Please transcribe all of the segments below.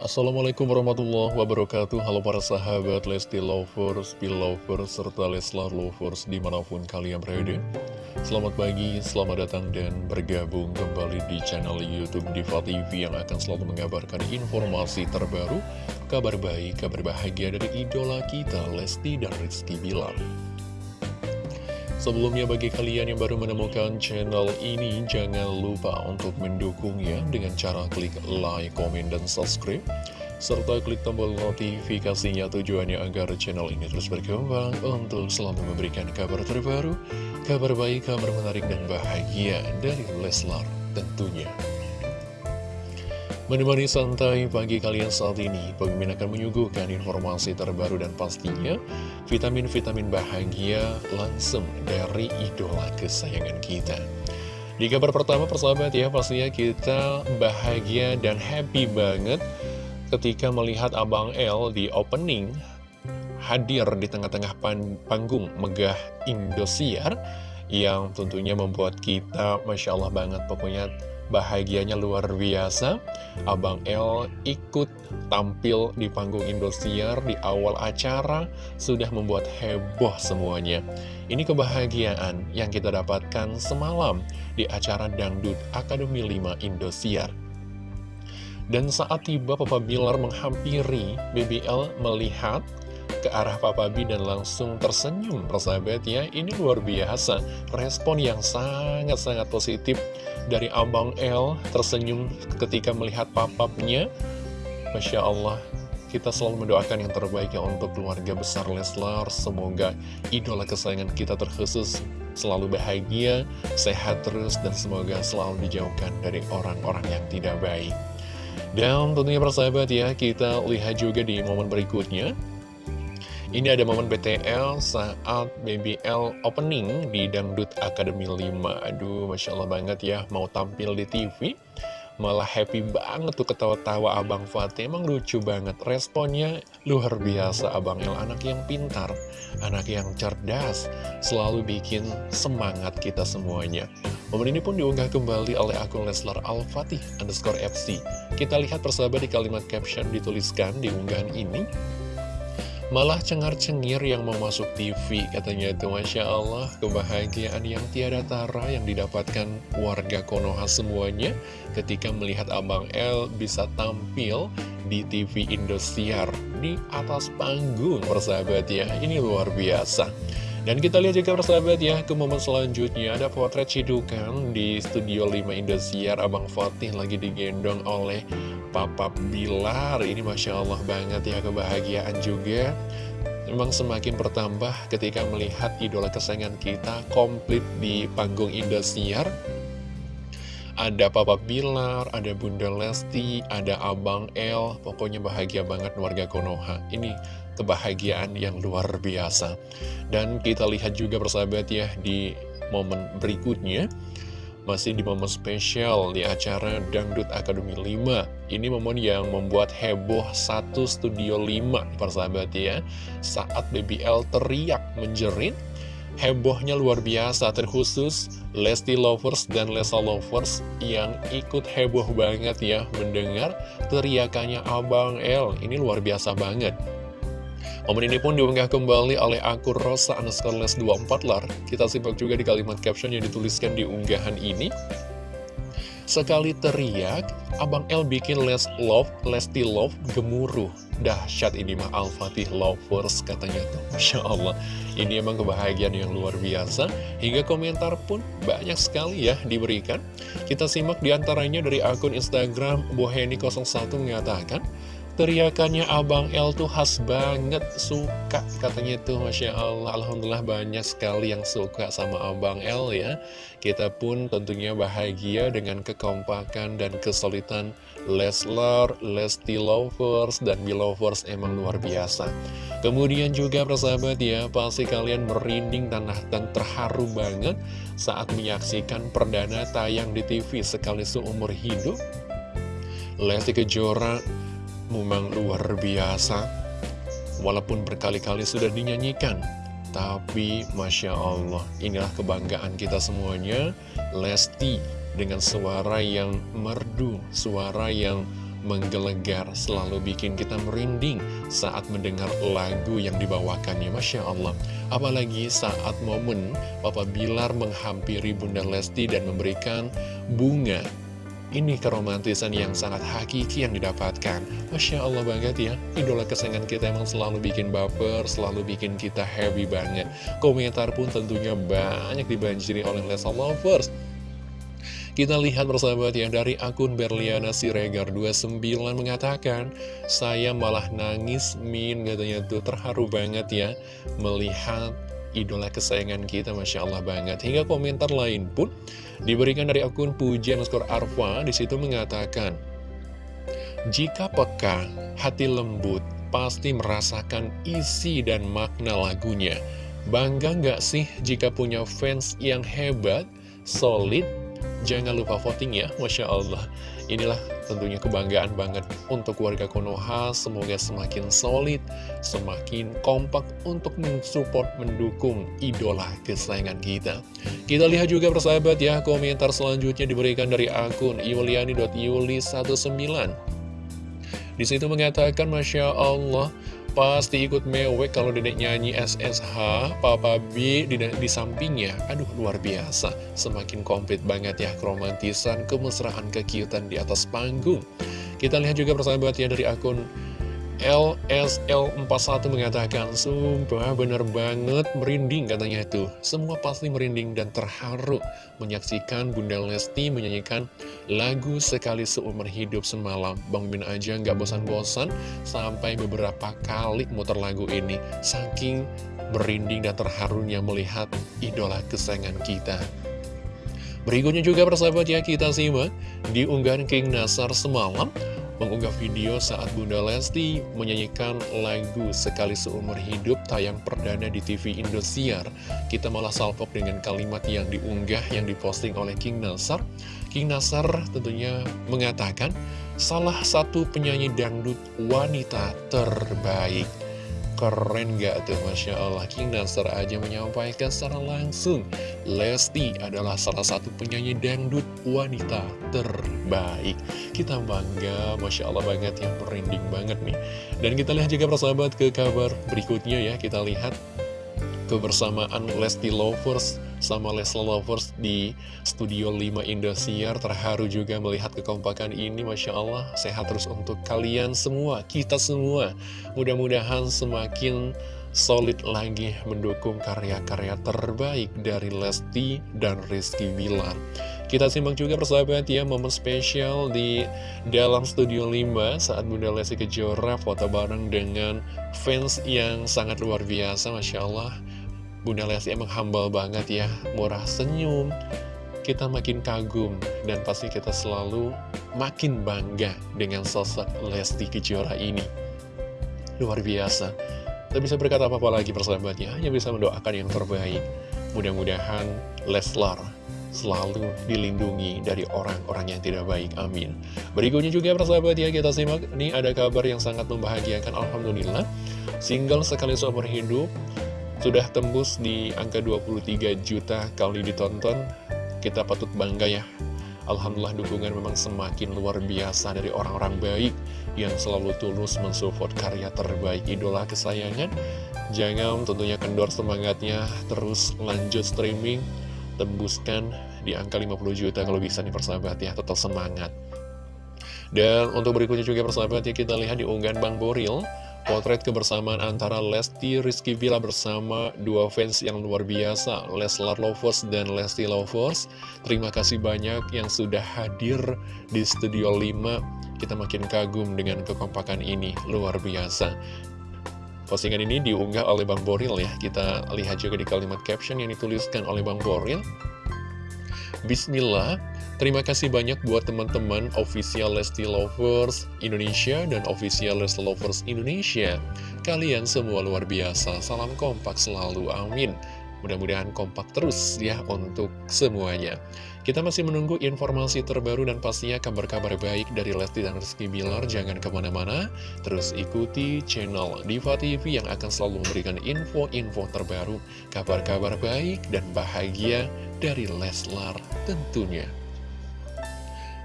Assalamualaikum warahmatullahi wabarakatuh. Halo para sahabat Lesti Lovers, Belovers, serta Leslar Lovers di mana pun kalian berada. Selamat pagi, selamat datang dan bergabung kembali di channel Youtube Diva TV Yang akan selalu mengabarkan informasi terbaru Kabar baik, kabar bahagia dari idola kita Lesti dan Rizky Bilar Sebelumnya bagi kalian yang baru menemukan channel ini, jangan lupa untuk mendukungnya dengan cara klik like, komen, dan subscribe. Serta klik tombol notifikasinya tujuannya agar channel ini terus berkembang untuk selalu memberikan kabar terbaru, kabar baik, kabar menarik, dan bahagia dari Leslar tentunya. Menemani santai pagi kalian saat ini, Pemimpin akan menyuguhkan informasi terbaru dan pastinya vitamin-vitamin bahagia langsung dari idola kesayangan kita. Di kabar pertama persahabat ya, pastinya kita bahagia dan happy banget ketika melihat Abang L di opening hadir di tengah-tengah panggung megah Indosiar yang tentunya membuat kita Masya Allah banget pokoknya Bahagianya luar biasa, Abang L ikut tampil di panggung Indosiar di awal acara sudah membuat heboh semuanya. Ini kebahagiaan yang kita dapatkan semalam di acara Dangdut Akademi 5 Indosiar. Dan saat tiba Papa Bilar menghampiri, BBL melihat ke arah Papa B dan langsung tersenyum. Persahabat ya ini luar biasa. Respon yang sangat-sangat positif dari Abang L tersenyum ketika melihat papapnya. Masya Allah kita selalu mendoakan yang terbaik ya untuk keluarga besar Leslar. Semoga idola kesayangan kita terkhusus selalu bahagia sehat terus dan semoga selalu dijauhkan dari orang-orang yang tidak baik. Dan tentunya persahabat ya, kita lihat juga di momen berikutnya. Ini ada momen BTL saat BBL opening di Dangdut Academy 5 Aduh, Masya Allah banget ya, mau tampil di TV Malah happy banget tuh ketawa-tawa Abang Fatih. Emang lucu banget, responnya luar biasa. Abang El Anak yang pintar, anak yang cerdas Selalu bikin semangat kita semuanya. Momen ini pun diunggah kembali oleh akun Leslar Al-Fatih underscore FC Kita lihat persahabat di kalimat caption dituliskan di unggahan ini Malah cengar-cengir yang mau masuk TV katanya itu. Masya Allah kebahagiaan yang tiada tara yang didapatkan warga Konoha semuanya ketika melihat Abang L bisa tampil di TV Indosiar di atas panggung persahabat ya. Ini luar biasa dan kita lihat juga persahabat ya ke momen selanjutnya. Ada potret cidukan di Studio 5 Indosiar. Abang Fatih lagi digendong oleh Papa Bilar. Ini Masya Allah banget ya kebahagiaan juga. Memang semakin bertambah ketika melihat idola kesayangan kita komplit di panggung Indosiar ada Papa Bilar, ada Bunda Lesti, ada Abang El, pokoknya bahagia banget warga Konoha. Ini kebahagiaan yang luar biasa. Dan kita lihat juga persahabat ya di momen berikutnya, masih di momen spesial di acara Dangdut Akademi 5 Ini momen yang membuat heboh satu studio 5 persahabat ya Saat BBL teriak menjerit Hebohnya luar biasa terkhusus Lesti Lovers dan Lesa Lovers yang ikut heboh banget ya mendengar teriakannya Abang L Ini luar biasa banget Momen ini pun diunggah kembali oleh akun Rosa underscore les 24 lar. Kita simak juga di kalimat caption yang dituliskan di unggahan ini. Sekali teriak, Abang L bikin Les Love, Lesti Love gemuruh. Dahsyat ini mah Al-Fatih Lovers katanya tuh. Masya Allah, ini emang kebahagiaan yang luar biasa. Hingga komentar pun banyak sekali ya diberikan. Kita simak di antaranya dari akun Instagram Boheni01 mengatakan, Teriakannya Abang L tuh khas banget, suka katanya tuh Masya Allah. Alhamdulillah banyak sekali yang suka sama Abang L ya. Kita pun tentunya bahagia dengan kekompakan dan kesulitan Leslar, Lesti Lovers, dan Belovers emang luar biasa. Kemudian juga persahabat ya, pasti kalian merinding tanah dan terharu banget saat menyaksikan perdana tayang di TV sekali seumur hidup. Lesti Kejora memang luar biasa Walaupun berkali-kali sudah dinyanyikan Tapi Masya Allah inilah kebanggaan kita semuanya Lesti dengan suara yang merdu Suara yang menggelegar, selalu bikin kita merinding saat mendengar lagu yang dibawakannya. Masya Allah. Apalagi saat momen Papa Bilar menghampiri Bunda Lesti dan memberikan bunga ini keromantisan yang sangat hakiki yang didapatkan. Masya Allah banget ya Idola kesayangan kita emang selalu bikin baper Selalu bikin kita happy banget. Komentar pun tentunya banyak dibanjiri oleh Lesa Lovers. Kita lihat bersahabat ya dari akun Berliana Siregar 29 mengatakan Saya malah nangis min katanya tuh. Terharu banget ya Melihat idola kesayangan kita Masya Allah banget. Hingga komentar lain pun diberikan dari akun pujian skor Arfa di situ mengatakan jika peka hati lembut pasti merasakan isi dan makna lagunya bangga nggak sih jika punya fans yang hebat solid Jangan lupa voting ya, Masya Allah. Inilah tentunya kebanggaan banget untuk warga Konoha. Semoga semakin solid, semakin kompak untuk mensupport, mendukung idola kesayangan kita. Kita lihat juga persahabat ya, komentar selanjutnya diberikan dari akun iuliani.yuli19. Di situ mengatakan, Masya Allah, Pasti ikut mewek kalau dedek nyanyi SSH, Papa B di, di sampingnya. Aduh, luar biasa. Semakin komplit banget ya keromantisan, kemesraan, kekiutan di atas panggung. Kita lihat juga persahabat ya dari akun LSL41 mengatakan, Sumpah bener banget merinding katanya itu. Semua pasti merinding dan terharu menyaksikan Bunda Lesti menyanyikan lagu sekali seumur hidup semalam. Bang Min aja nggak bosan-bosan sampai beberapa kali muter lagu ini. Saking merinding dan terharunya melihat idola kesayangan kita. Berikutnya juga persahabat ya kita simak di unggahan King Nasar semalam mengunggah video saat Bunda Lesti menyanyikan lagu Sekali Seumur Hidup tayang perdana di TV Indosiar. Kita malah salpok dengan kalimat yang diunggah yang diposting oleh King Nasar. King Nasar tentunya mengatakan, salah satu penyanyi dangdut wanita terbaik. Keren gak tuh? Masya Allah. King Nasar aja menyampaikan secara langsung. Lesti adalah salah satu penyanyi dangdut wanita terbaik. Kita bangga Masya Allah banget. Yang merinding banget nih. Dan kita lihat juga persahabat ke kabar berikutnya ya. Kita lihat kebersamaan Lesti Lovers sama Lesla Lovers di Studio 5 Indosiar. Terharu juga melihat kekompakan ini Masya Allah. Sehat terus untuk kalian semua kita semua. Mudah-mudahan semakin solid lagi mendukung karya-karya terbaik dari Lesti dan Rizky Bilar. Kita simak juga persahabat ya momen spesial di dalam Studio 5 saat Bunda Lesti Kejora foto bareng dengan fans yang sangat luar biasa Masya Allah Bunda Lesti emang humble banget ya, murah senyum, kita makin kagum, dan pasti kita selalu makin bangga dengan sosok Lesti Kejora ini. Luar biasa. Tak bisa berkata apa-apa lagi persahabatnya, hanya bisa mendoakan yang terbaik. Mudah-mudahan Leslar selalu dilindungi dari orang-orang yang tidak baik. Amin. Berikutnya juga persahabat ya, kita simak. Ini ada kabar yang sangat membahagiakan. Alhamdulillah. Single sekali seumur hidup sudah tembus di angka 23 juta kali ditonton. Kita patut bangga ya. Alhamdulillah dukungan memang semakin luar biasa dari orang-orang baik Yang selalu tulus mensupport karya terbaik idola kesayangan. Jangan tentunya kendor semangatnya Terus lanjut streaming. Tembuskan di angka 50 juta kalau bisa nih persahabat ya Tetap semangat. Dan untuk berikutnya juga persahabat ya kita lihat di unggahan Bang Boril Potret kebersamaan antara Lesti Rizky Bila bersama dua fans yang luar biasa, Leslar Lovers dan Lesti Lovers. Terima kasih banyak yang sudah hadir di Studio 5. Kita makin kagum dengan kekompakan ini, luar biasa. Postingan ini diunggah oleh Bang Boril ya. Kita lihat juga di kalimat caption yang dituliskan oleh Bang Boril. Bismillah, terima kasih banyak buat teman-teman official Lesti Lovers Indonesia dan official Lesti Lovers Indonesia. Kalian semua luar biasa, salam kompak selalu, amin. Mudah-mudahan kompak terus ya untuk semuanya. Kita masih menunggu informasi terbaru dan pastinya kabar-kabar baik dari Lesti dan Rizky Bilar. Jangan ke mana-mana, terus ikuti channel Diva TV yang akan selalu memberikan info-info terbaru, kabar-kabar baik dan bahagia dari Leslar tentunya.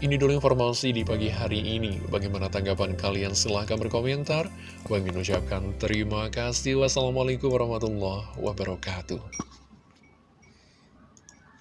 Ini dulu informasi di pagi hari ini. Bagaimana tanggapan kalian? Silahkan berkomentar. Bang ucapkan terima kasih. Wassalamualaikum warahmatullahi wabarakatuh.